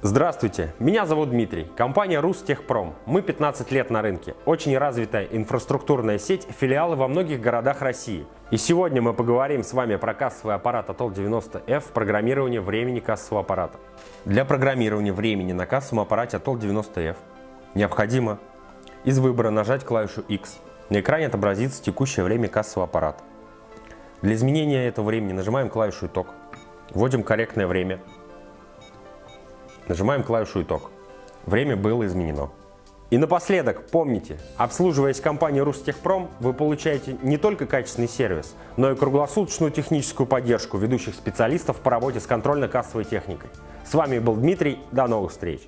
Здравствуйте, меня зовут Дмитрий, компания Рустехпром. Мы 15 лет на рынке, очень развитая инфраструктурная сеть, филиалы во многих городах России. И сегодня мы поговорим с вами про кассовый аппарат Atol 90F, программирование времени кассового аппарата. Для программирования времени на кассовом аппарате Atol 90F необходимо из выбора нажать клавишу X. На экране отобразится текущее время кассового аппарата. Для изменения этого времени нажимаем клавишу «Итог», вводим корректное время Нажимаем клавишу «Итог». Время было изменено. И напоследок, помните, обслуживаясь компанией Рустехпром, вы получаете не только качественный сервис, но и круглосуточную техническую поддержку ведущих специалистов по работе с контрольно-кассовой техникой. С вами был Дмитрий, до новых встреч!